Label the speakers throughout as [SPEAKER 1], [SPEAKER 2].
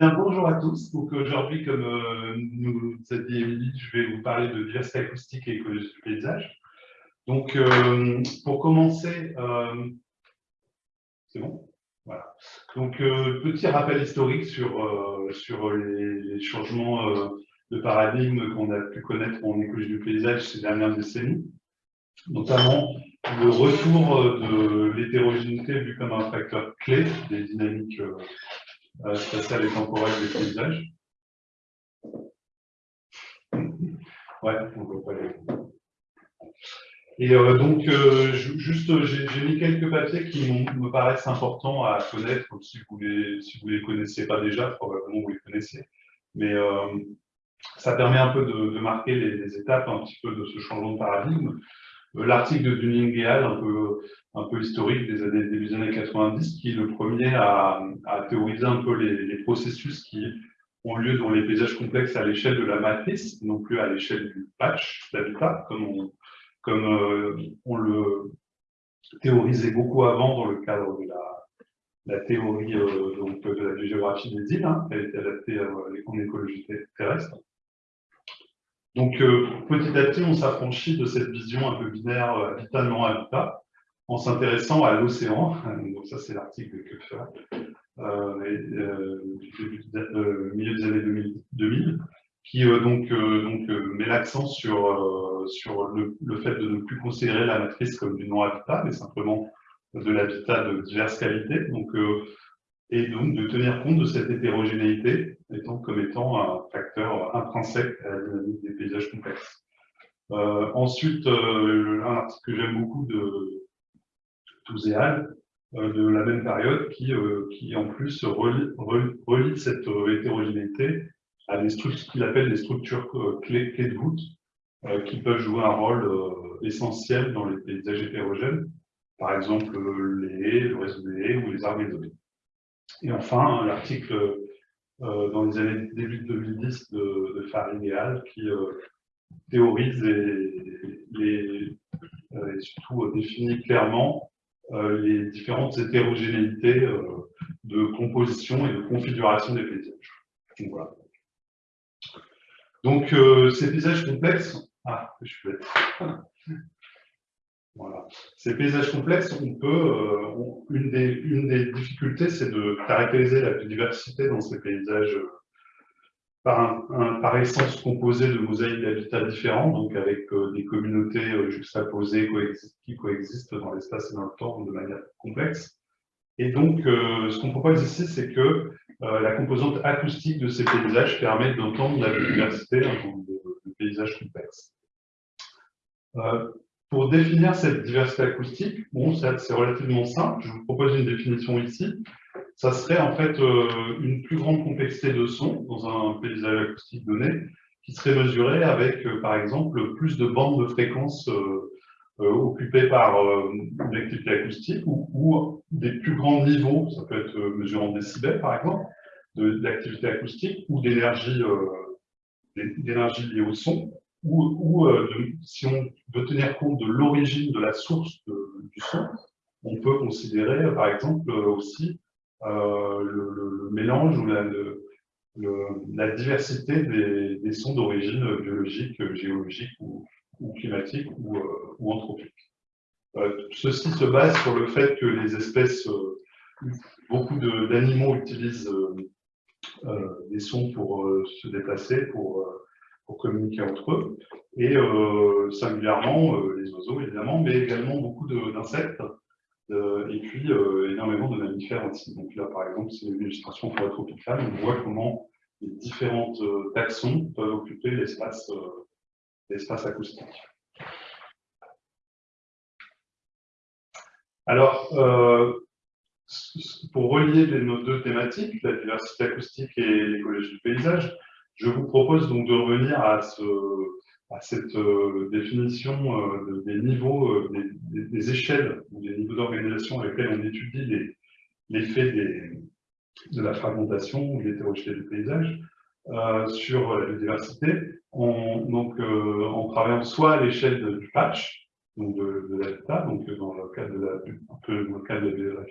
[SPEAKER 1] bonjour à tous. Donc aujourd'hui, comme euh, nous a dit Émilie, je vais vous parler de diversité acoustique et écologie du paysage. Donc euh, pour commencer, euh, c'est bon? Voilà. Donc petit rappel historique sur, sur les, changements de paradigme qu'on a pu connaître en écologie du paysage ces dernières décennies, notamment le retour de l'hétérogénéité vu comme un facteur clé des dynamiques euh, spatiale et temporelle des paysages. Ouais, on voit pas les... Et euh, donc, euh, juste, j'ai mis quelques papiers qui me paraissent importants à connaître, si vous les, si les connaissez pas déjà, probablement vous les connaissez. Mais ça permet un peu de, marquer les, étapes un petit peu de ce changement de paradigme. L'article de Dunning et un peu un peu historique des années, début des années 90, qui est le premier à, théoriser un peu les, processus qui ont lieu dans les paysages complexes à l'échelle de la matrice, non plus à l'échelle du patch d'habitat, comme, on, euh, le théorisait beaucoup avant dans le cadre de la, théorie euh, de la géographie des îles, hein, qui a été adaptée en écologie terrestre. Donc, euh, petit à petit, on s'affranchit de cette vision un peu binaire habitat-non-habitat, en s'intéressant à l'océan. Donc ça, c'est l'article de Köpfer, euh, euh, du euh, milieu des années 2000, qui euh, donc, donc met l'accent sur, sur le, fait de ne plus considérer la matrice comme du non-habitat, mais simplement de l'habitat de diverses qualités. Donc, et donc de tenir compte de cette hétérogénéité étant, comme étant un facteur intrinsèque à la dynamique des paysages complexes. ensuite, un article que j'aime beaucoup de, Euh, de la même période, qui, euh, qui en plus relie, cette euh, hétérogénéité à des structures qu'il appelle des structures clés, clés, de voûte, qui peuvent jouer un rôle essentiel dans les paysages hétérogènes, par exemple les haies, le réseau des haies ou les arbres isolés. Et enfin, l'article dans les années début 2010 de, de Farid qui théorise et, surtout définit clairement les différentes hétérogénéités euh, de composition et de configuration des paysages. Donc, euh, ces paysages complexes, ah, je vais voilà. Ces paysages complexes, on peut, une, des, une des difficultés, c'est de caractériser la biodiversité dans ces paysages par, essence composé de mosaïques d'habitats différents, donc avec euh, des communautés euh, juxtaposées qui coexistent dans l'espace et dans le temps de manière complexe. Et donc, euh, ce qu'on propose ici, c'est que la composante acoustique de ces paysages permet d'entendre la biodiversité dans de, paysages complexes. pour définir cette diversité acoustique, bon, c'est relativement simple. Je vous propose une définition ici ça serait en fait euh, une plus grande complexité de son dans un paysage acoustique donné, qui serait mesurée avec, euh, par exemple, plus de bandes de fréquences euh, occupées par une activité acoustique ou, des plus grands niveaux, ça peut être mesuré en décibels par exemple, d'activité acoustique ou d'énergie d'énergie liée au son, ou, si on veut tenir compte de l'origine de la source du son, on peut considérer par exemple aussi euh, le, mélange ou la, diversité des, sons d'origine biologique, géologique ou, climatique ou, euh, anthropique. Euh, ceci se base sur le fait que les espèces, beaucoup d'animaux utilisent des sons pour se déplacer, pour communiquer entre eux, et singulièrement les oiseaux évidemment, mais également beaucoup d'insectes euh, et puis euh, énormément de mammifères aussi. Donc là, par exemple, c'est une illustration tropicale. On voit comment les différentes euh, taxons peuvent occuper l'espace acoustique. Alors, pour relier nos deux thématiques, la diversité acoustique et l'écologie du paysage, je vous propose donc de revenir à ce, à cette euh, définition euh, des niveaux, euh, des, échelles des niveaux d'organisation avec lesquels on étudie l'effet de la fragmentation ou de l'hétérogénéité du paysage sur la biodiversité, en, donc, en travaillant soit à l'échelle du patch, donc de, l'habitat, donc dans le cadre de la, un peu dans le cadre de la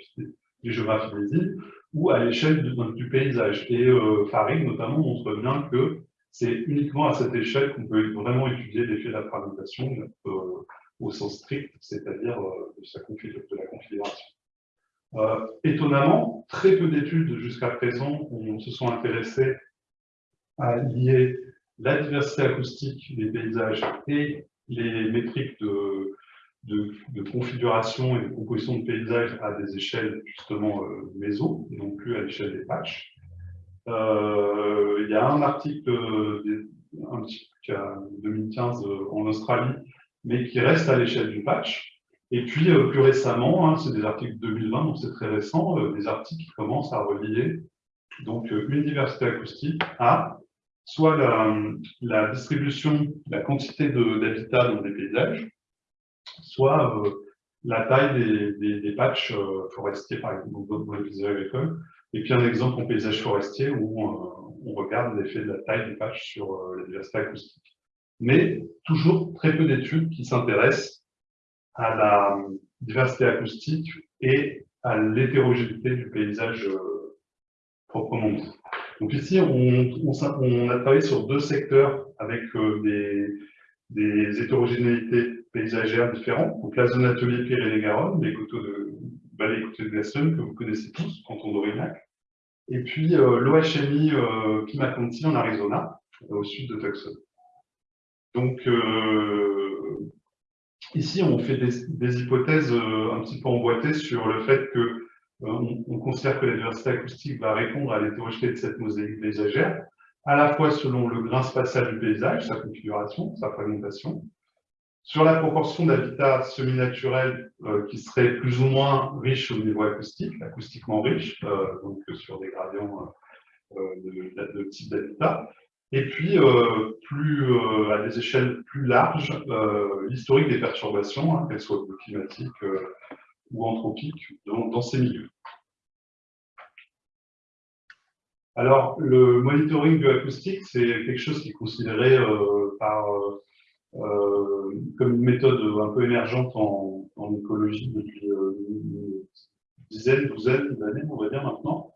[SPEAKER 1] géographies des îles, ou à l'échelle du, paysage. Et Farid, notamment, montre bien que c'est uniquement à cette échelle qu'on peut vraiment étudier l'effet de la fragmentation euh, au sens strict, c'est-à-dire euh, de, la configuration. Euh, étonnamment, très peu d'études jusqu'à présent se sont intéressées à lier la diversité acoustique des paysages et les métriques de, configuration et de composition de paysages à des échelles justement euh, méso, et non plus à l'échelle des patchs. Euh, il y a un article euh, un petit, 2015 en Australie, mais qui reste à l'échelle du patch. Et puis, plus récemment, hein, c'est des articles 2020, donc c'est très récent, des articles qui commencent à relier donc, une diversité acoustique à soit la, distribution, la quantité d'habitat dans des paysages, soit euh, la taille des, des, patchs euh, forestiers, par exemple, dans les paysages agricoles. Et puis un exemple en paysage forestier où on, regarde l'effet de la taille des patchs sur euh, la diversité acoustique. Mais toujours très peu d'études qui s'intéressent à la diversité acoustique et à l'hétérogénéité du paysage proprement dit. Donc ici, on, a travaillé sur deux secteurs avec des, des hétérogénéités paysagères différentes. Donc la zone atelier Pyrénées-Garonne, les coteaux de vallée coteaux de Gaston, que vous connaissez tous, canton d'Aurignac. Et puis euh, l'OHMI euh, Pimaconti en Arizona, au sud de Tucson. Donc euh, ici, on fait des, hypothèses un petit peu emboîtées sur le fait que on, considère que la diversité acoustique va répondre à l'hétérogénéité de cette mosaïque paysagère, à la fois selon le grain spatial du paysage, sa configuration, sa fragmentation, sur la proportion d'habitats semi-naturels euh, qui seraient plus ou moins riches au niveau acoustique, acoustiquement riches, euh, donc sur des gradients euh, de, type d'habitat, et puis à des échelles plus larges, l'historique des perturbations, hein, qu'elles soient climatiques ou anthropiques, dans ces milieux. Alors, le monitoring bioacoustique, c'est quelque chose qui est considéré par, comme une méthode un peu émergente en, écologie depuis une dizaine, douzaine d'années, on va dire maintenant,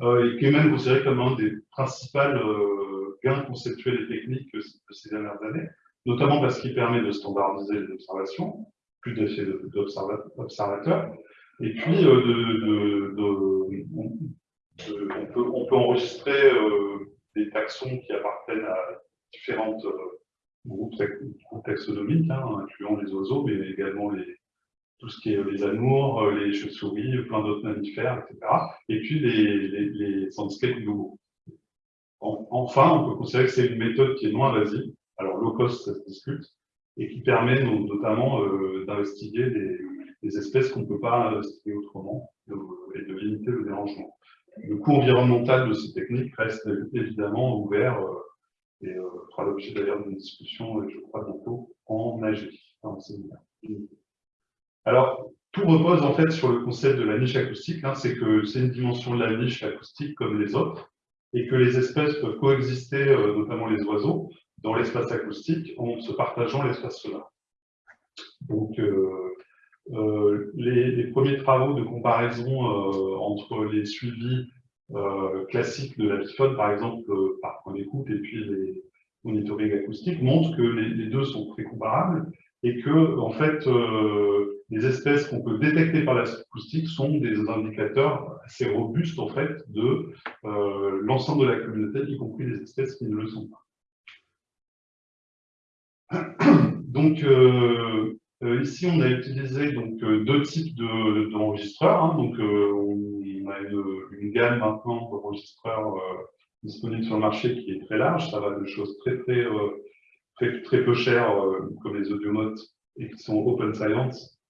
[SPEAKER 1] et qui est même considéré comme un des principaux gains conceptuels et techniques de ces dernières années, notamment parce qu'il permet de standardiser les observations, plus d'effets d'observateurs, et puis de, de euh, on, peut, on, peut, enregistrer euh, des taxons qui appartiennent à différentes euh, groupes taxonomiques, hein, incluant les oiseaux, mais également les, tout ce qui est les amours, les chauves-souris, plein d'autres mammifères, etc. Et puis les, les, les landscapes globaux. Enfin, on peut considérer que c'est une méthode qui est non invasive, alors low cost, ça se discute, et qui permet notamment d'investiguer des, espèces qu'on ne peut pas investiguer autrement et de limiter le dérangement le coût environnemental de ces techniques reste évidemment ouvert euh, et euh, fera l'objet d'ailleurs d'une discussion, euh, je crois, bientôt en AG. Alors, tout repose en fait sur le concept de la niche acoustique, hein, c'est que c'est une dimension de la niche acoustique comme les autres, et que les espèces peuvent coexister, notamment les oiseaux, dans l'espace acoustique en se partageant l'espace sonore. Donc, euh, les, premiers travaux de comparaison euh, entre les suivis euh, classiques de la par exemple, par point d'écoute, et puis les monitoring acoustiques, montrent que les, deux sont très comparables et que, en fait, les espèces qu'on peut détecter par l'acoustique sont des indicateurs assez robustes, en fait, de l'ensemble de la communauté, y compris les espèces qui ne le sont pas. Donc, euh, ici, on a utilisé donc, euh, deux types d'enregistreurs. hein. Donc, euh, on a une, gamme maintenant d'enregistreurs disponibles sur le marché qui est très large. Ça va de choses très, très, très, très peu chères, comme les audiomotes, et qui sont open science,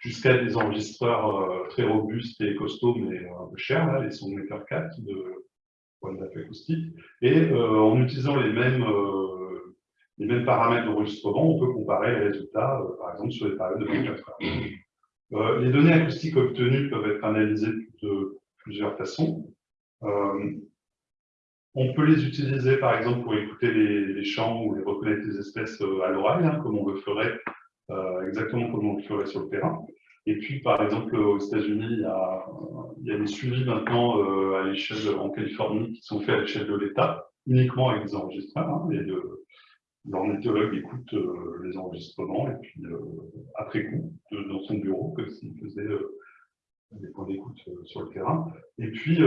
[SPEAKER 1] jusqu'à des enregistreurs très robustes et costauds, mais un peu chers, là, les Soundmaker 4 de point acoustique. Et en utilisant les mêmes les mêmes paramètres d'enregistrement, on peut comparer les résultats, euh, par exemple, sur les périodes de 24 heures. Euh, les données acoustiques obtenues peuvent être analysées de plusieurs façons. Euh, on peut les utiliser, par exemple, pour écouter les, chants ou les reconnaître les espèces à l'oreille, hein, comme on le ferait, exactement comme on le ferait sur le terrain. Et puis, par exemple, aux États-Unis, il, il, y a des suivis maintenant à l'échelle en Californie qui sont faits à l'échelle de l'État, uniquement avec des enregistrements. Hein, et de, l'ornithologue écoute les enregistrements et puis après coup, dans son bureau, comme s'il faisait des points d'écoute sur le terrain. Et puis,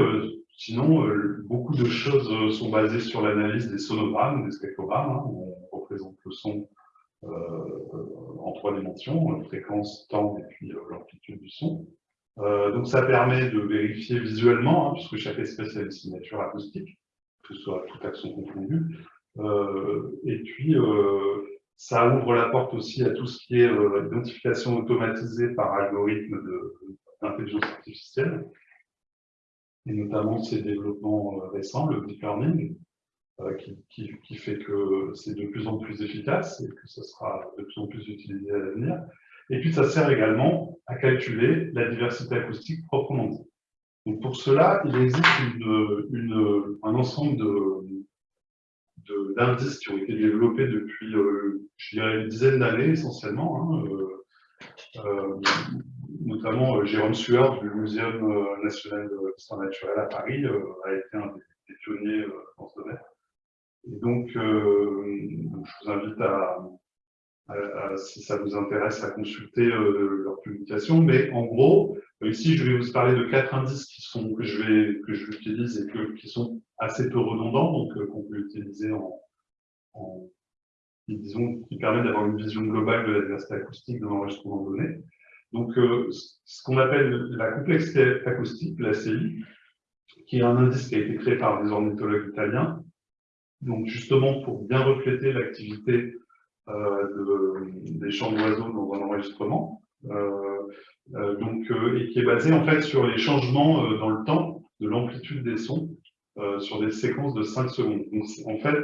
[SPEAKER 1] sinon, beaucoup de choses sont basées sur l'analyse des sonogrammes, des spectrogrammes. Hein, où on représente le son en trois dimensions, fréquence, temps et puis l'amplitude du son. donc ça permet de vérifier visuellement, hein, puisque chaque espèce a une signature acoustique, que ce soit tout action confondu. Et puis, ça ouvre la porte aussi à tout ce qui est identification automatisée par algorithme d'intelligence artificielle, et notamment ces développements récents, le deep learning, euh, qui, fait que c'est de plus en plus efficace et que ça sera de plus en plus utilisé à l'avenir. Et puis, ça sert également à calculer la diversité acoustique proprement dit. Donc, pour cela, il existe un ensemble d'indices qui ont été développés depuis, euh, je dirais, une dizaine d'années essentiellement. Hein, euh, notamment, Jérôme Sueur du Muséum national d'histoire naturelle à Paris a été un des pionniers dans ce domaine. Et donc, euh, je vous invite à, si ça vous intéresse, à consulter euh, leur publication. Mais en gros, ici, je vais vous parler de quatre indices qui sont, que je vais que j'utilise et qui sont assez peu redondants, donc euh, qu'on peut utiliser en, disons, qui permettent d'avoir une vision globale de la diversité acoustique dans l'enregistrement de données. Donc, ce qu'on appelle la complexité acoustique, la CI, qui est un indice qui a été créé par des ornithologues italiens, donc justement pour bien refléter l'activité euh, des chants d'oiseaux dans un enregistrement, euh, euh, donc, et qui est basé en fait sur les changements dans le temps de l'amplitude des sons sur des séquences de 5 secondes. En fait,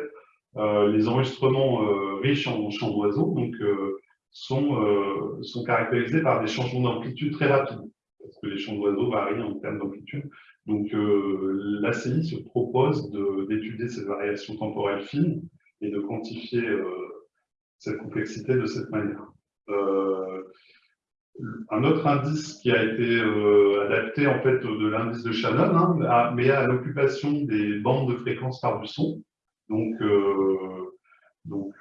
[SPEAKER 1] les enregistrements riches en chants d'oiseaux sont, sont caractérisés par des changements d'amplitude très rapides, parce que les chants d'oiseaux varient en termes d'amplitude. Donc, euh, l'ACI se propose d'étudier ces variations temporelles fines et de quantifier euh, cette complexité de cette manière. Euh, un autre indice qui a été adapté en fait de l'indice de Shannon, hein, mais à l'occupation des bandes de fréquences par du son, donc, donc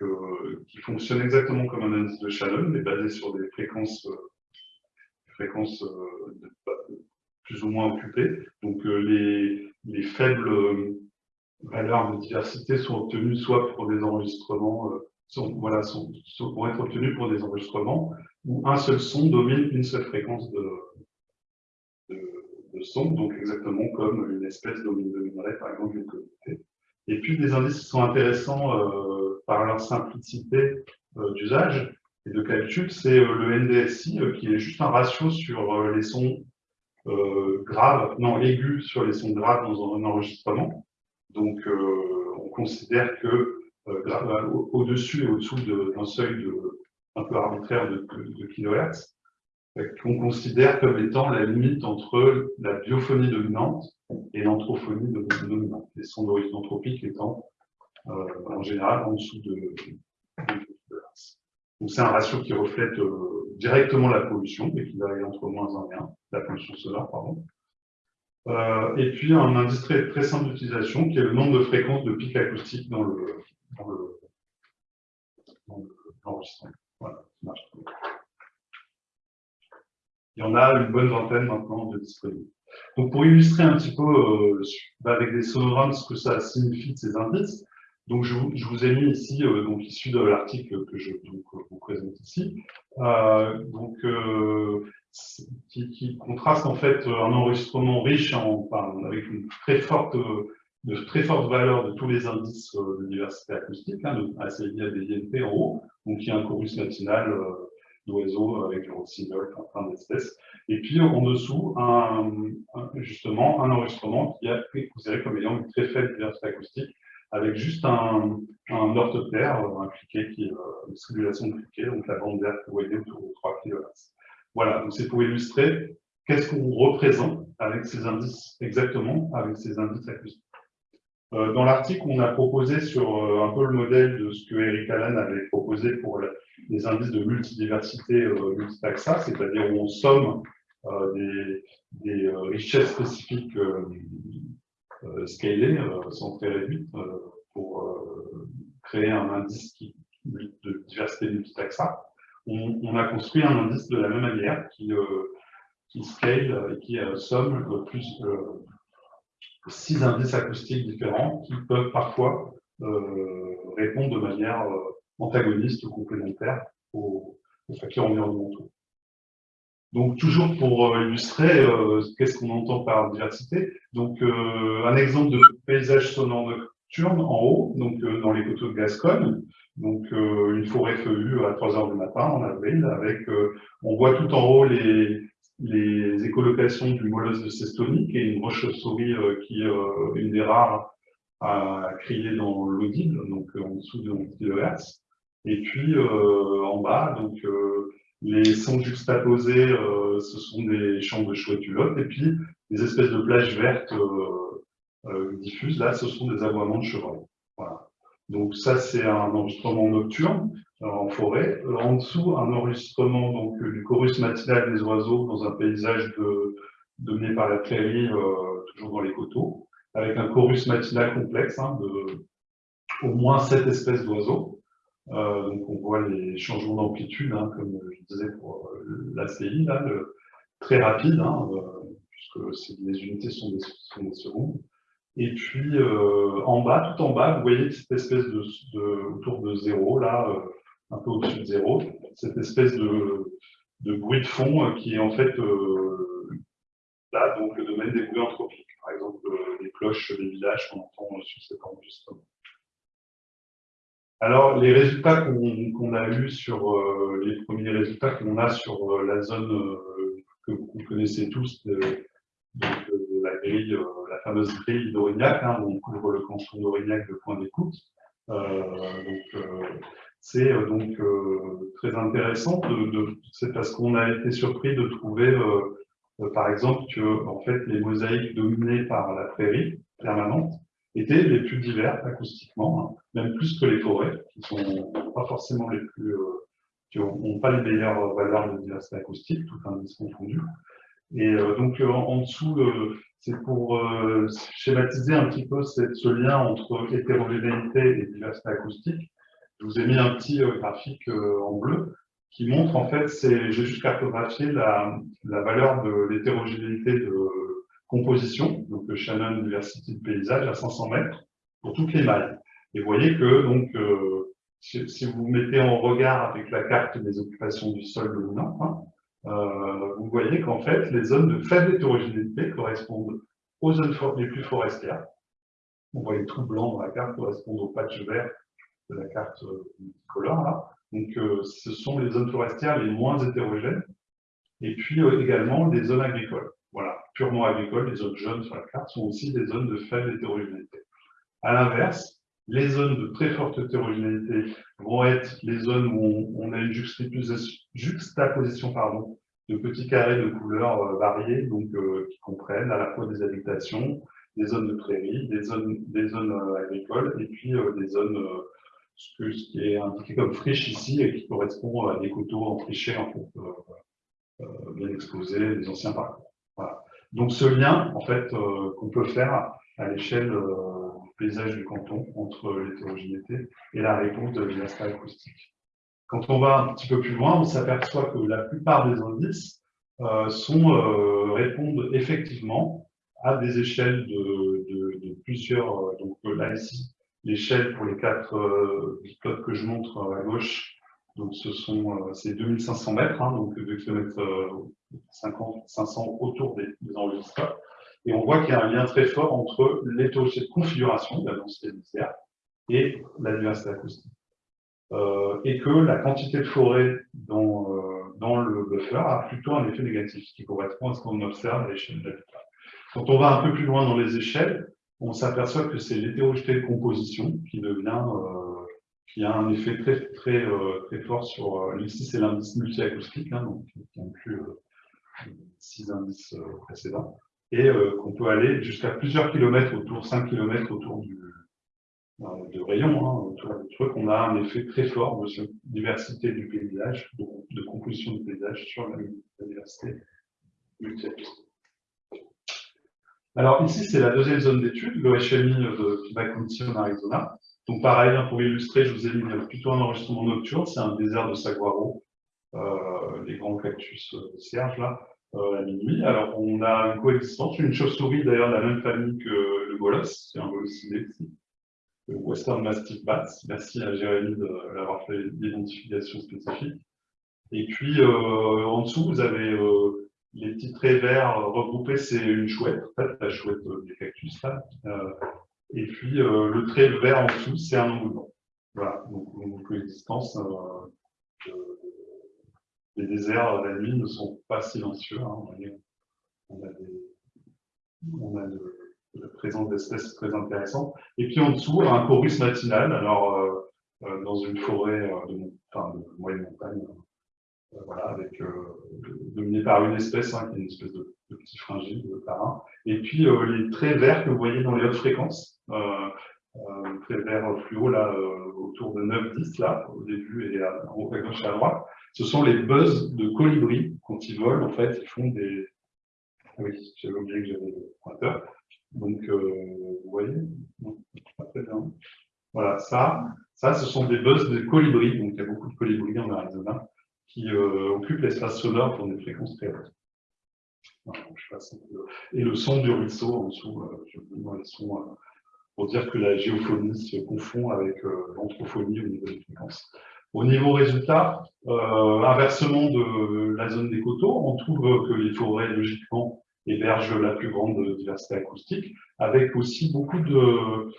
[SPEAKER 1] qui fonctionne exactement comme un indice de Shannon, mais basé sur des fréquences, plus ou moins occupées. Donc euh, les, les, faibles euh, valeurs de diversité sont obtenues soit pour des enregistrements, euh, sont, voilà, sont, sont, être obtenues pour des enregistrements où un seul son domine une seule fréquence de, de, son, donc exactement comme une espèce dominerait par exemple une communauté. Et puis des indices qui sont intéressants par leur simplicité d'usage et de calcul, c'est le NDSI qui est juste un ratio sur les sons euh, grave, non, aigu sur les sons graves dans un enregistrement. Donc, euh, on considère que euh, au-dessus et au-dessous d'un seuil de, un peu arbitraire de, de, kilohertz, qu'on considère comme étant la limite entre la biophonie dominante et l'anthrophonie dominante, les sons d'origine anthropique étant en général en dessous de, donc c'est un ratio qui reflète euh, directement la pollution, et qui varie entre moins 1 et 1, la pollution sonore, pardon. Euh, et puis un indice très simple d'utilisation qui est le nombre de fréquences de pics acoustiques dans le dans le, l'enregistrement. Il y en a une bonne vingtaine maintenant de disponibles. Donc pour illustrer un petit peu euh, avec des sonogrammes ce que ça signifie de ces indices, donc, je vous, ai mis ici, euh, donc issu de l'article que je vous présente ici, euh, donc, euh, qui, contraste en fait un enregistrement riche en, avec une très forte, de très forte valeur de tous les indices de diversité acoustique, hein, de ACI, INP en haut, donc il y a un chorus matinal d'oiseaux avec le rossignol, plein d'espèces. Et puis en dessous, un, justement, un enregistrement qui a été considéré comme ayant une très faible diversité acoustique, avec juste un, un orthoptère, un cliquet, qui, euh, une simulation de cliquet, donc la bande verte que vous voyez autour de 3 kHz. Voilà, donc c'est pour illustrer qu'est-ce qu'on représente avec ces indices, exactement avec ces indices acoustiques. Dans l'article, on a proposé sur un peu le modèle de ce que Eric Allen avait proposé pour les indices de multidiversité multitaxa, c'est-à-dire où on somme des, richesses spécifiques scalées, sont très réduites, pour créer un indice de diversité multitaxa. On, on, a construit un indice de la même manière qui, qui scale et qui somme plus six indices acoustiques différents qui peuvent parfois euh, répondre de manière euh, antagoniste ou complémentaire aux, facteurs environnementaux. Donc, toujours pour euh, illustrer qu'est-ce qu'on entend par diversité, donc un exemple de paysage sonore nocturne en haut, donc dans les coteaux de Gascogne, donc une forêt feuillue à 3 heures du matin en avril, avec, on voit tout en haut les, les écolocations du molosse de Sestonie, qui est une roche-chauve-souris euh, qui est euh, une des rares à crier dans l'audible, donc euh, en dessous de 11 kHz. Et puis en bas, donc les sons juxtaposés, ce sont des champs de chouette et puis des espèces de plages vertes diffuses, là, ce sont des aboiements de chevreuil. Voilà. Donc ça, c'est un enregistrement nocturne en forêt. Euh, en dessous, un enregistrement donc, du chorus matinal des oiseaux dans un paysage de, dominé par la prairie, euh, toujours dans les coteaux, avec un chorus matinal complexe hein, de au moins sept espèces d'oiseaux. Euh, donc on voit les changements d'amplitude, hein, comme je disais pour l'ACI, là, très rapide, hein, puisque les unités sont des, secondes. Et puis en bas, tout en bas, vous voyez cette espèce de autour de zéro, là, un peu au-dessus de zéro, cette espèce de, bruit de fond euh, qui est en fait euh, là donc le domaine des bruits anthropiques, par exemple euh, les cloches des villages qu'on entend sur cet enregistrement. Alors, les résultats qu'on a eus sur les premiers résultats qu'on a sur la zone que vous connaissez tous, de, la grille, la fameuse grille d'Aurignac, hein, où on couvre le canton d'Aurignac de point d'écoute. donc, c'est euh, donc euh, très intéressant, c'est parce qu'on a été surpris de trouver, euh, par exemple, que en fait, les mosaïques dominées par la prairie permanente étaient les plus diverses acoustiquement, hein, même plus que les forêts, qui sont pas forcément les plus, qui n'ont pas les meilleures valeurs de diversité acoustique, tout indice confondu. Et donc en, dessous, c'est pour schématiser un petit peu ce lien entre hétérogénéité et diversité acoustique. Je vous ai mis un petit euh, graphique euh, en bleu qui montre, en fait, j'ai juste cartographié la, la valeur de l'hétérogénéité de composition, donc le Shannon diversité de paysage à 500 mètres pour toutes les mailles. Et vous voyez que, donc, euh, si, vous mettez en regard avec la carte des occupations du sol dominant, hein, euh, vous voyez qu'en fait, les zones de faible hétérogénéité correspondent aux zones les plus forestières. On voit les trous blancs dans la carte correspondent aux patchs verts de la carte multicolore. Là. Donc, euh, ce sont les zones forestières les moins hétérogènes. Et puis euh, également des zones agricoles. Voilà, purement agricoles, les zones jaunes sur la carte sont aussi des zones de faible hétérogénéité. À l'inverse, les zones de très forte hétérogénéité vont être les zones où on, a une juxtaposition, de petits carrés de couleurs euh, variées, donc qui comprennent à la fois des habitations, des zones de prairies, des zones, des zones agricoles et puis des zones ce, qui est indiqué comme friche ici et qui correspond à des coteaux en fait, euh, euh, bien exposés, des anciens parcours. Donc ce lien, en fait, euh, qu'on peut faire à l'échelle du paysage du canton entre l'hétérogénéité et la réponse de l'aspect acoustique. Quand on va un petit peu plus loin, on s'aperçoit que la plupart des indices répondent effectivement à des échelles de, de plusieurs, donc là ici, l'échelle pour les quatre euh, que je montre à gauche, donc ce sont euh, c'est 2500 mètres, hein, donc 2 km 50, 500 autour des, des enregistreurs. Et on voit qu'il y a un lien très fort entre l'étoffe de configuration de la densité nucléaire et la diversité acoustique. Euh, et que la quantité de forêt dans, euh, dans le buffer a plutôt un effet négatif, ce qui correspond à ce qu'on observe à l'échelle de l'habitat. Quand on va un peu plus loin dans les échelles, on s'aperçoit que c'est l'hétérogénéité de composition qui devient, euh, qui a un effet très, très, euh, très fort sur, euh, ici c'est l'indice multiacoustique, hein, donc qui inclut six indices précédents. et qu'on peut aller jusqu'à plusieurs kilomètres autour, 5 kilomètres autour du, de rayon, hein, autour du truc, on a un effet très fort de diversité du paysage, de, composition du paysage sur la, diversité multiacoustique. Alors ici, c'est la deuxième zone d'étude, le HMI de Kibakunti en Arizona. Donc pareil, hein, pour illustrer, je vous ai mis plutôt un enregistrement nocturne, c'est un désert de saguaro, euh, les grands cactus euh, Serge là, euh, à minuit. Alors on a une coexistence, une chauve-souris d'ailleurs de la même famille que le bolos, c'est un bolossidé ici. Western Mastiff Bats. Merci à Jérémy de l'avoir fait l'identification spécifique. Et puis, euh, en dessous, vous avez les petits traits verts regroupés, c'est une chouette, en fait, la chouette des cactus, là. Euh, et puis, le trait vert en dessous, c'est un engouement. Voilà, donc une coexistence. les déserts la nuit ne sont pas silencieux. Hein. On a, de, la présence d'espèces très intéressantes. Et puis en dessous, un chorus matinal, alors euh, euh, dans une forêt euh, de, moyenne montagne, avec, dominé par une espèce, hein, qui est une espèce de, petit fringile, de parrain. Et puis les traits verts que vous voyez dans les hautes fréquences, euh, très vert fluo là, autour de 9-10 là, au début et à, à gauche et à droite, ce sont les buzz de colibris quand ils volent, en fait, ils font des... Ah oui, j'avais oublié que j'avais le pointeur. Donc, euh, vous voyez, pas très bien. Voilà, ça, ça, ce sont des buzz de colibris. Donc, il y a beaucoup de colibris en Arizona qui euh, occupent l'espace sonore pour des fréquences très hautes. Et le son du ruisseau en dessous, euh, je les sons pour dire que la géophonie se confond avec l'anthrophonie au niveau des fréquences. Au niveau résultat, inversement de la zone des coteaux, on trouve que les forêts, logiquement, héberge la plus grande diversité acoustique, avec aussi beaucoup de,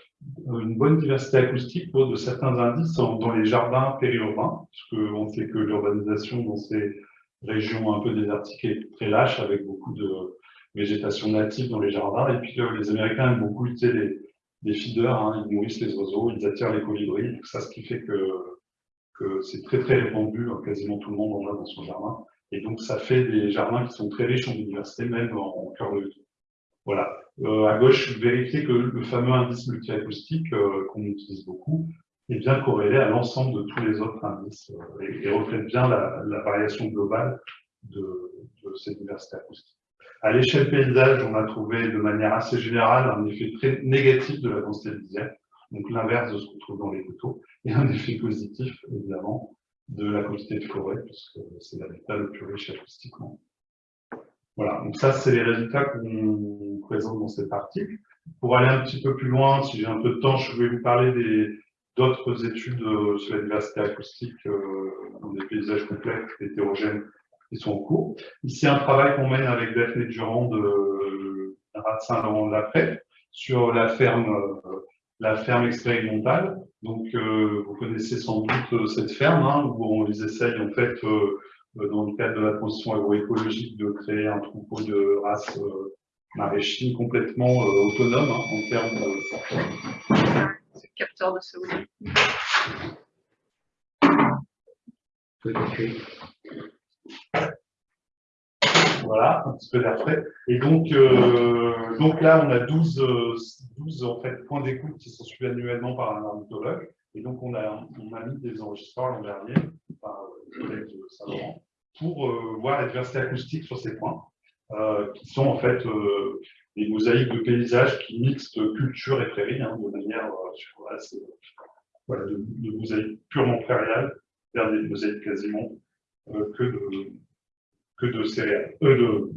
[SPEAKER 1] une bonne diversité acoustique pour de certains indices dans les jardins périurbains, puisque on sait que l'urbanisation dans ces régions un peu désertiques est très lâche, avec beaucoup de végétation native dans les jardins, et puis euh, les Américains aiment beaucoup utiliser les, feeders, hein, ils nourrissent les oiseaux, ils attirent les colibris, tout ça, ce qui fait que, que c'est très très répandu, quasiment tout le monde en a dans son jardin. Et donc, ça fait des jardins qui sont très riches en biodiversité, même en, cœur de ville. Voilà. Euh, à gauche, vérifiez que le fameux indice multiacoustique euh, qu'on utilise beaucoup est bien corrélé à l'ensemble de tous les autres indices euh, et, reflète bien la, variation globale de, de cette diversité acoustique. À l'échelle paysage, on a trouvé de manière assez générale un effet très négatif de la densité visuelle, donc l'inverse de ce qu'on trouve dans les photos, et un effet positif, évidemment, de la quantité de forêt, puisque c'est l'habitat le plus riche acoustiquement. Voilà, donc ça, c'est les résultats qu'on présente dans cet article. Pour aller un petit peu plus loin, si j'ai un peu de temps, je vais vous parler d'autres études euh, sur la diversité acoustique euh, dans des paysages complexes, hétérogènes, qui sont en cours. Ici, un travail qu'on mène avec Daphné Durand de Rat Saint-Laurent-de-la-Prée sur la ferme euh, la ferme expérimentale. Donc, euh, vous connaissez sans doute euh, cette ferme, hein, où on les essaye, en fait, euh, dans le cadre de la transition agroécologique, de créer un troupeau de races maraîchines complètement autonomes hein, en termes de...
[SPEAKER 2] C'est capteur de CO2.
[SPEAKER 1] Voilà, un petit peu d'air frais. Et donc, euh, donc là, on a 12, 12 en fait, points d'écoute qui sont suivis annuellement par un ornithologue. Et donc, on a, on a mis des enregistreurs l'an dernier par le collègue de Saint-Laurent pour euh, voir la diversité acoustique sur ces points, euh, qui sont en fait des mosaïques de paysages qui mixent culture et prairie, hein, de manière assez, voilà, de, de mosaïques purement prairiales vers des mosaïques quasiment que de de céréales, euh,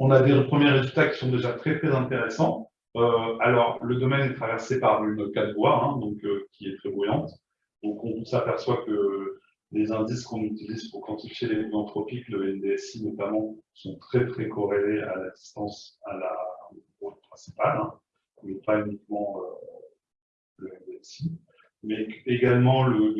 [SPEAKER 1] On a des premiers résultats qui sont déjà très très intéressants. Euh, alors, le domaine est traversé par une 4 voies, hein, donc, euh, qui est très bruyante. Donc, on s'aperçoit que les indices qu'on utilise pour quantifier les mouvements anthropiques, le NDSI notamment, sont très très corrélés à la distance à la route principale, hein, mais pas uniquement le NDSI, mais également le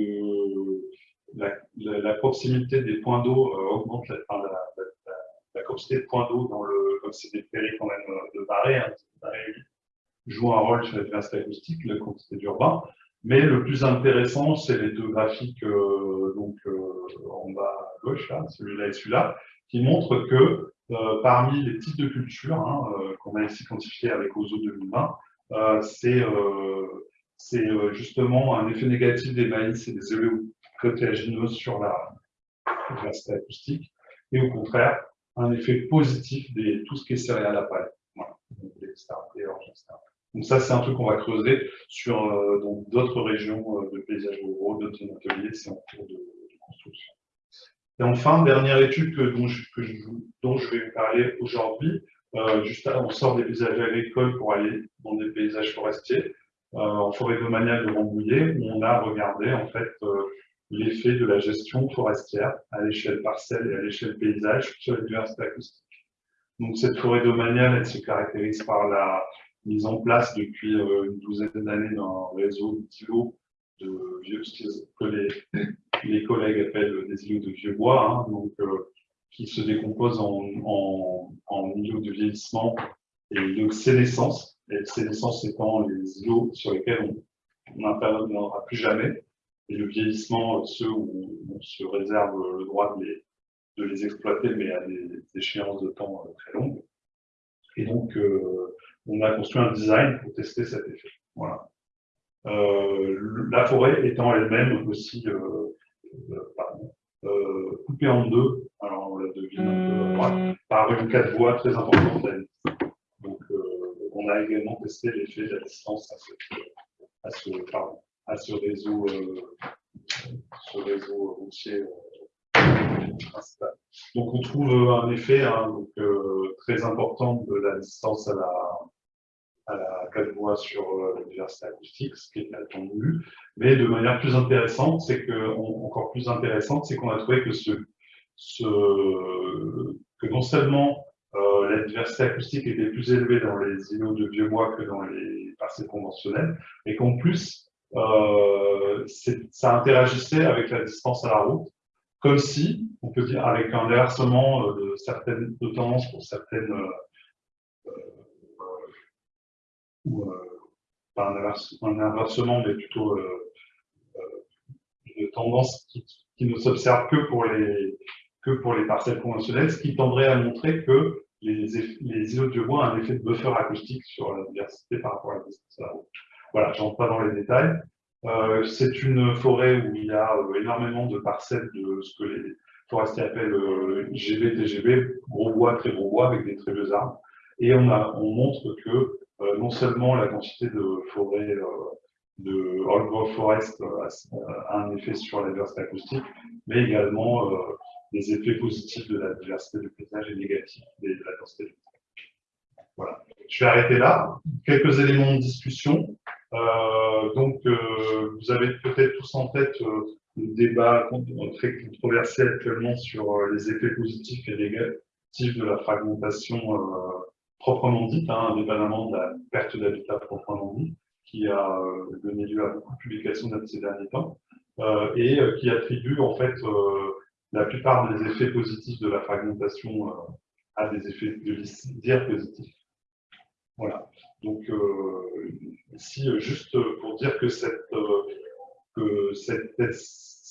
[SPEAKER 1] la, proximité des points d'eau euh, augmente la, quantité de points d'eau dans le, comme c'est des prairies quand même euh, de marée, hein, joue un rôle sur la diversité acoustique, la quantité d'urbain. Mais le plus intéressant, c'est les deux graphiques euh, donc, en bas à gauche, celui-là et celui-là, qui montrent que parmi les types de cultures hein, qu'on a ici quantifiés avec OZO 2020, c'est justement un effet négatif des maïs et des oléocotéagineuses sur la diversité acoustique, et au contraire, un effet positif de tout ce qui est céréales à paille. Voilà. Donc ça, c'est un truc qu'on va creuser sur d'autres régions de paysages ruraux, d'autres ateliers, c'est en cours de construction. Et enfin, dernière étude dont, je, vais vous parler aujourd'hui, euh, juste on sort des paysages agricoles pour aller dans des paysages forestiers, euh, en forêt domaniale de Rambouillet, on a regardé en fait euh, l'effet de la gestion forestière à l'échelle parcelle et à l'échelle paysage sur la diversité acoustique. Donc cette forêt domaniale, elle se caractérise par la mise en place depuis une douzaine d'années d'un réseau d'îlots de vieux, que les, les collègues appellent des îlots de vieux bois, hein, donc, euh, qui se décomposent en, en, en, îlots de vieillissement et de sénescence. Et sénescence étant les îlots sur lesquels on n'interviendra plus jamais. Et le vieillissement, ceux où on se réserve le droit de les, de les exploiter, mais à des, échéances de temps euh, très longues. Et donc, euh, on a construit un design pour tester cet effet. Voilà. Euh, la forêt étant elle-même aussi euh, euh, coupée en deux, alors on la devine un peu à droite, par une quatre voies très importante. Donc on a également testé l'effet de la distance à ce, à ce, réseau, ce réseau routier principal. Donc on trouve un effet hein, très important de la distance à la, à la quatre voix sur euh, la diversité acoustique, ce qui est attendu. Mais de manière plus intéressante, c'est que, encore plus intéressante, c'est qu'on a trouvé que, non seulement euh, la diversité acoustique était plus élevée dans les îlots de vieux bois que dans les parcelles conventionnelles, et qu'en plus, euh, ça interagissait avec la distance à la route, comme si, on peut dire, avec un inversement euh, de certaines de tendance pour certaines euh, pas un, inversement, mais plutôt une tendance qui, ne s'observe que pour les parcelles conventionnelles, ce qui tendrait à montrer que les, les îlots de bois ont un effet de buffer acoustique sur la diversité par rapport à la distance. Voilà, je rentre pas dans les détails. Euh, c'est une forêt où il y a énormément de parcelles de ce que les forestiers appellent euh, GB, TGB, gros bois, très gros bois, avec des très vieux arbres. Et on, a, on montre que euh, non seulement la quantité de forêt euh, de old growth forest euh, a un effet sur la diversité acoustique, mais également des effets positifs de la diversité du paysage et négatifs de la densité du Voilà. Je vais arrêter là. Quelques éléments de discussion. Donc, vous avez peut-être tous en tête le débat très controversé actuellement sur les effets positifs et négatifs de la fragmentation proprement dite, hein, indépendamment de la perte d'habitat proprement dit, qui a euh, donné lieu à beaucoup de publications dans ces derniers temps, euh, et euh, qui attribue en fait la plupart des effets positifs de la fragmentation à des effets de dire positifs. Voilà. Donc, ici, juste pour dire que cette,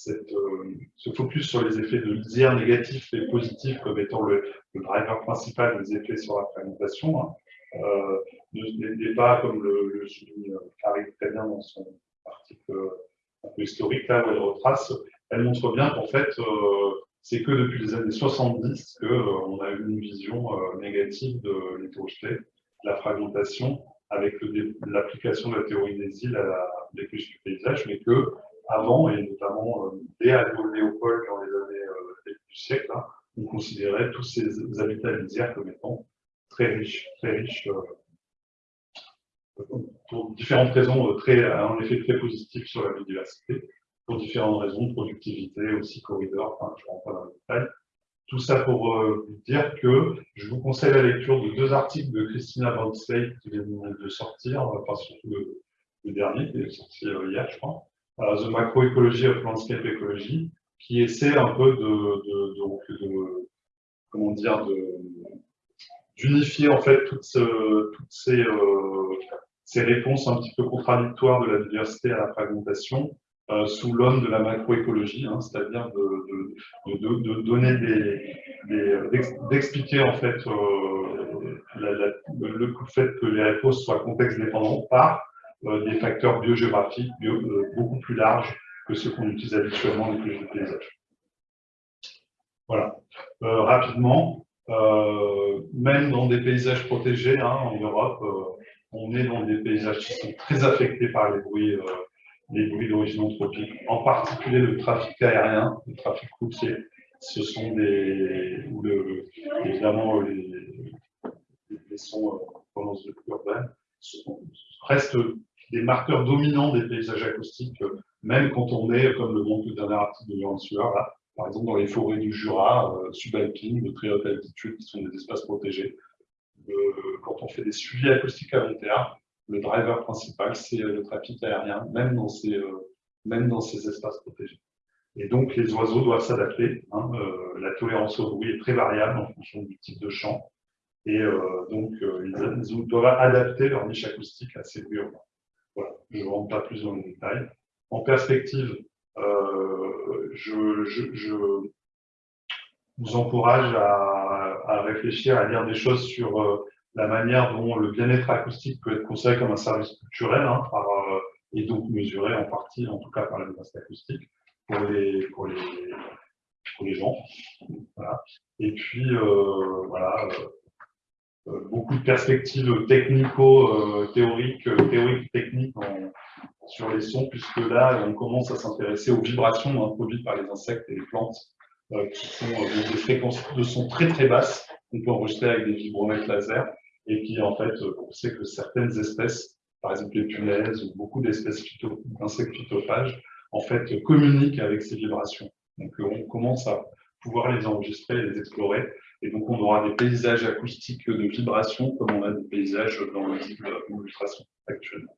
[SPEAKER 1] euh, ce focus sur les effets de lisière négatifs et positifs comme étant le, driver principal des effets sur la fragmentation hein, euh, n'est pas, comme le, souligne Carrie très bien dans son article un peu historique, là où elle retrace, elle montre bien qu'en fait, euh, c'est que depuis les années 70 qu'on a eu une vision négative de l'hétérogénéité, la fragmentation, avec l'application de la théorie des îles à la du paysage, mais que avant, et notamment euh, dès Léopold dans les années euh, du siècle, hein, on considérait tous ces habitats lisières comme étant très riches, très riches euh, pour différentes raisons, très, en effet très positifs sur la biodiversité, pour différentes raisons, productivité, aussi corridor, je ne rentre pas dans les détails. Tout ça pour vous dire que je vous conseille la lecture de deux articles de Christina Van qui viennent de sortir, enfin surtout le, dernier qui est sorti hier, je crois, The Macroecology of Landscape Ecology, qui essaie un peu de, comment dire, d'unifier en fait toutes, euh, ces, réponses un petit peu contradictoires de la diversité à la fragmentation euh, sous l'homme de la macroécologie, hein, c'est-à-dire de, de, donner d'expliquer en fait le fait que les réponses soient contexte dépendants par des facteurs biogéographiques beaucoup plus larges que ceux qu'on utilise habituellement dans les paysages. Voilà. rapidement, même dans des paysages protégés hein, en Europe, on est dans des paysages qui sont très affectés par les bruits, euh, les bruits d'origine anthropique, en particulier le trafic aérien, le trafic routier. Ce sont des, ou le, évidemment les, les sons pendant de urbaine, restent des marqueurs dominants des paysages acoustiques, même quand on est, comme le montre le dernier article de Laurent Sueur, par exemple dans les forêts du Jura, euh, subalpines, de très haute altitude, qui sont des espaces protégés quand on fait des suivis acoustiques à long terme, le driver principal, c'est le trafic aérien, même dans ces, euh, même dans ces espaces protégés. Et donc, les oiseaux doivent s'adapter. Hein, euh, la tolérance au bruit est très variable en fonction du type de champ. Et euh, donc, ils, doivent adapter leur niche acoustique à ces bruits. Voilà, je ne rentre pas plus dans les détails. En perspective, je, je, je, vous encourage à, à, réfléchir, à lire des choses sur la manière dont le bien-être acoustique peut être considéré comme un service culturel hein, par, euh, et donc mesuré en partie, en tout cas par la menace acoustique, pour les, pour les, pour les gens. Voilà. Et puis, euh, voilà, euh, beaucoup de perspectives technico-théoriques, théoriques, techniques sur les sons, puisque là, on commence à s'intéresser aux vibrations introduites par les insectes et les plantes, qui sont des fréquences de son très très basses, qu'on peut enregistrer avec des vibromètres laser, et qui en fait, on sait que certaines espèces, par exemple les punaises ou beaucoup d'espèces d'insectes phytophages, en fait, communiquent avec ces vibrations. Donc on commence à pouvoir les enregistrer et les explorer. Et donc on aura des paysages acoustiques de vibrations comme on a des paysages dans le type de l'illustration actuellement.